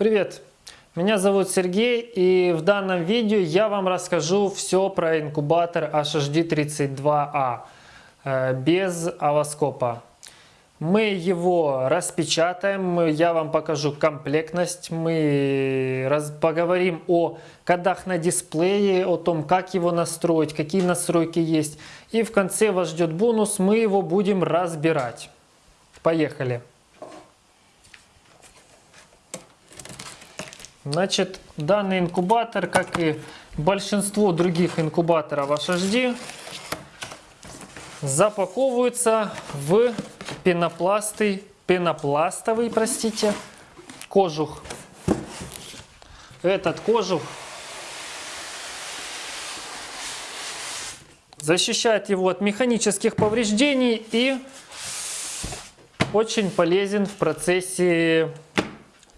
Привет! Меня зовут Сергей и в данном видео я вам расскажу все про инкубатор HHD32A э, без овоскопа. Мы его распечатаем, я вам покажу комплектность, мы поговорим о кодах на дисплее, о том, как его настроить, какие настройки есть. И в конце вас ждет бонус, мы его будем разбирать. Поехали! Значит, данный инкубатор, как и большинство других инкубаторов HHD, запаковывается в пенопласты, пенопластовый, простите, кожух. Этот кожух защищает его от механических повреждений и очень полезен в процессе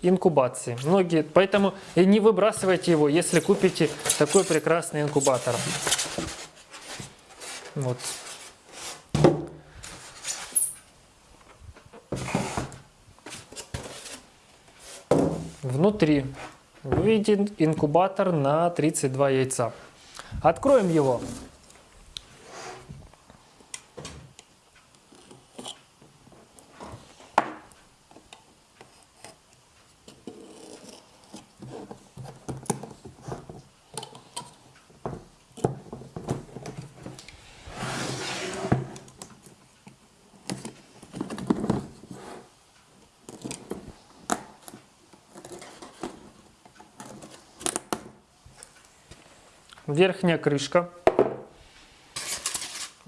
инкубации. Многие, поэтому и не выбрасывайте его, если купите такой прекрасный инкубатор. Вот. Внутри вы инкубатор на 32 яйца. Откроем его. Верхняя крышка,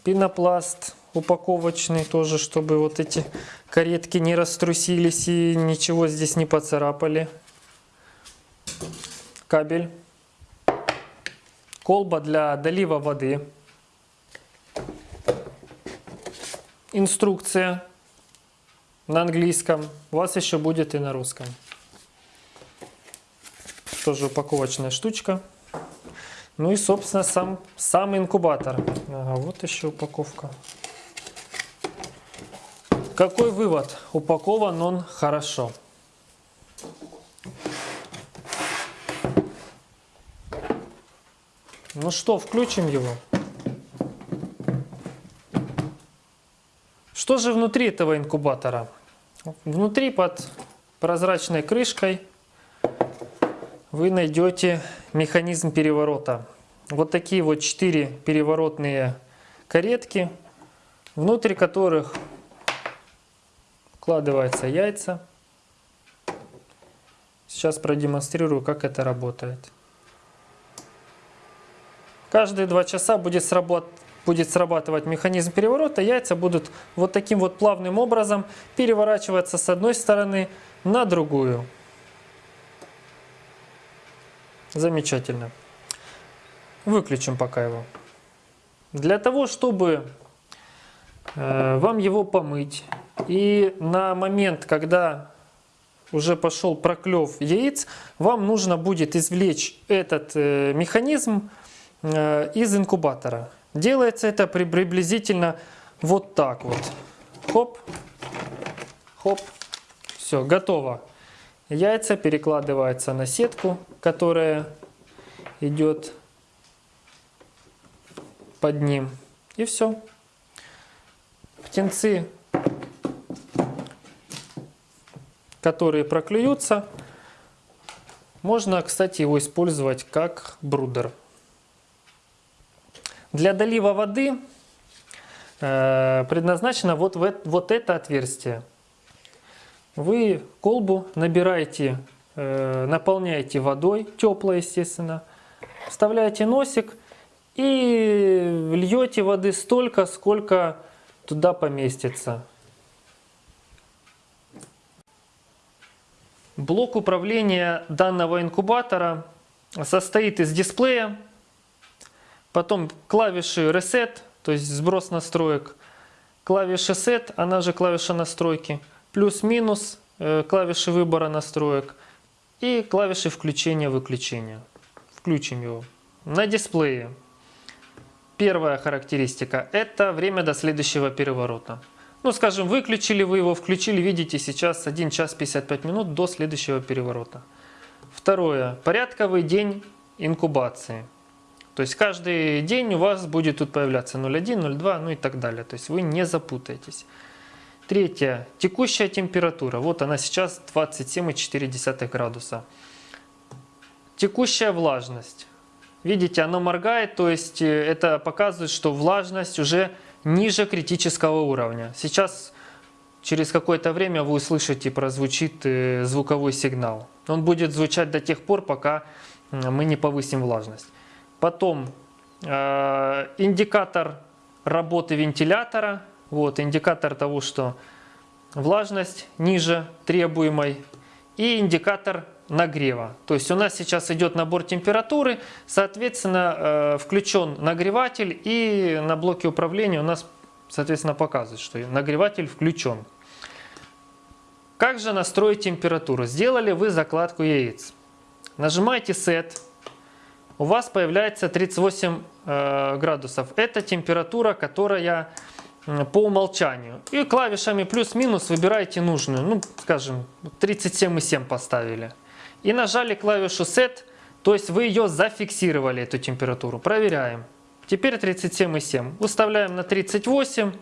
пенопласт упаковочный тоже, чтобы вот эти каретки не раструсились и ничего здесь не поцарапали. Кабель, колба для долива воды, инструкция на английском, у вас еще будет и на русском. Тоже упаковочная штучка. Ну и, собственно, сам, сам инкубатор. Ага, вот еще упаковка. Какой вывод? Упакован он хорошо. Ну что, включим его. Что же внутри этого инкубатора? Внутри под прозрачной крышкой вы найдете механизм переворота. Вот такие вот четыре переворотные каретки, внутрь которых вкладываются яйца. Сейчас продемонстрирую, как это работает. Каждые два часа будет, сработ... будет срабатывать механизм переворота. Яйца будут вот таким вот плавным образом переворачиваться с одной стороны на другую. Замечательно. Выключим пока его. Для того, чтобы э, вам его помыть, и на момент, когда уже пошел проклев яиц, вам нужно будет извлечь этот э, механизм э, из инкубатора. Делается это при, приблизительно вот так вот. Хоп, хоп, все, готово. Яйца перекладываются на сетку, которая идет под ним. И все. Птенцы, которые проклюются, можно, кстати, его использовать как брудер. Для долива воды э, предназначено вот, вот это отверстие вы колбу набираете, э, наполняете водой, теплой, естественно, вставляете носик и льете воды столько, сколько туда поместится. Блок управления данного инкубатора состоит из дисплея, потом клавиши Reset, то есть сброс настроек, клавиша Set, она же клавиша настройки – плюс-минус, э, клавиши выбора настроек и клавиши включения-выключения. Включим его. На дисплее первая характеристика – это время до следующего переворота. Ну, скажем, выключили вы его, включили, видите, сейчас 1 час 55 минут до следующего переворота. Второе. Порядковый день инкубации. То есть каждый день у вас будет тут появляться 0,1, 0,2, ну и так далее. То есть вы не запутаетесь. Третье. Текущая температура. Вот она сейчас 27,4 градуса. Текущая влажность. Видите, оно моргает, то есть э, это показывает, что влажность уже ниже критического уровня. Сейчас через какое-то время вы услышите, прозвучит э, звуковой сигнал. Он будет звучать до тех пор, пока мы не повысим влажность. Потом э, индикатор работы вентилятора. Вот индикатор того, что влажность ниже требуемой. И индикатор нагрева. То есть у нас сейчас идет набор температуры, соответственно э, включен нагреватель и на блоке управления у нас соответственно показывает, что нагреватель включен. Как же настроить температуру? Сделали вы закладку яиц. Нажимаете Set. У вас появляется 38 э, градусов. Это температура, которая по умолчанию. И клавишами плюс-минус выбираете нужную. Ну, скажем, 37,7 поставили. И нажали клавишу Set, то есть вы ее зафиксировали, эту температуру. Проверяем. Теперь 37,7. Выставляем на 38,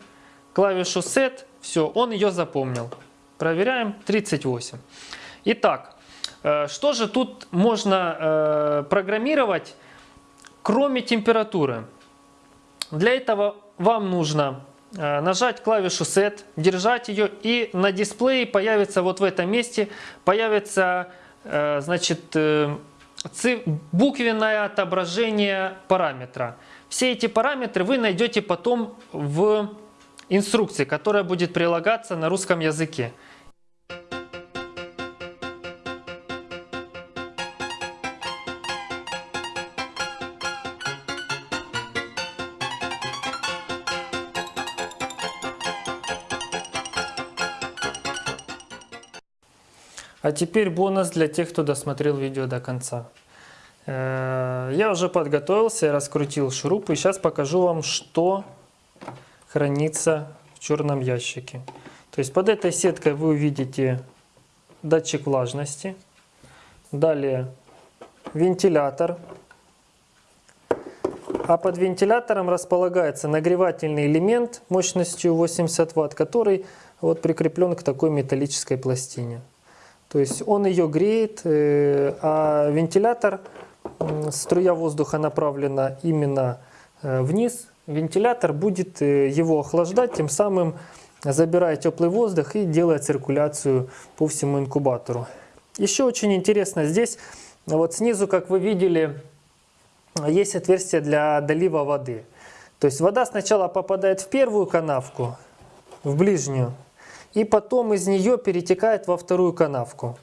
клавишу Set, все, он ее запомнил. Проверяем, 38. Итак, э, что же тут можно э, программировать, кроме температуры? Для этого вам нужно нажать клавишу Set, держать ее, и на дисплее появится вот в этом месте, появится значит, буквенное отображение параметра. Все эти параметры вы найдете потом в инструкции, которая будет прилагаться на русском языке. А теперь бонус для тех, кто досмотрел видео до конца. Э, я уже подготовился, раскрутил шуруп и сейчас покажу вам, что хранится в черном ящике. То есть под этой сеткой вы увидите датчик влажности, далее вентилятор, а под вентилятором располагается нагревательный элемент мощностью 80 Вт, который вот прикреплен к такой металлической пластине. То есть он ее греет, э, а вентилятор, струя воздуха направлена именно э, вниз. Вентилятор будет э, его охлаждать, тем самым забирая теплый воздух и делая циркуляцию по всему инкубатору. Еще очень интересно здесь, вот снизу, как вы видели, есть отверстие для долива воды. То есть вода сначала попадает в первую канавку, в ближнюю, и потом из нее перетекает во вторую канавку.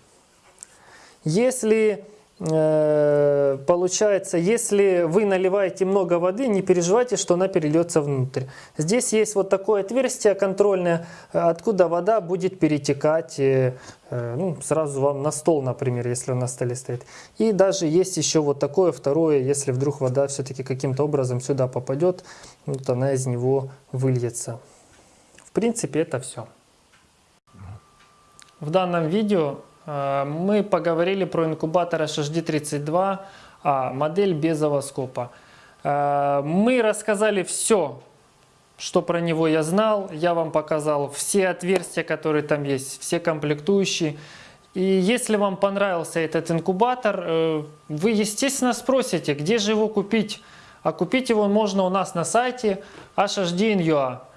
Если э, получается, если вы наливаете много воды, не переживайте, что она перельется внутрь. Здесь есть вот такое отверстие контрольное, откуда вода будет перетекать э, э, ну, сразу вам на стол, например, если он на столе стоит. И даже есть еще вот такое второе, если вдруг вода все-таки каким-то образом сюда попадет, вот она из него выльется. В принципе, это все. В данном видео э, мы поговорили про инкубатор HHD32, а модель без овоскопа. Э, мы рассказали все, что про него я знал. Я вам показал все отверстия, которые там есть, все комплектующие. И если вам понравился этот инкубатор, э, вы, естественно, спросите, где же его купить. А купить его можно у нас на сайте hhd.in.ua.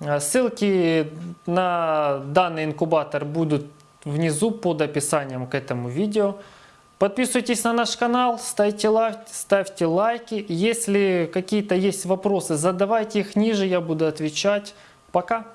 Ссылки на данный инкубатор будут внизу под описанием к этому видео. Подписывайтесь на наш канал, ставьте, лайк, ставьте лайки. Если какие-то есть вопросы, задавайте их ниже, я буду отвечать. Пока!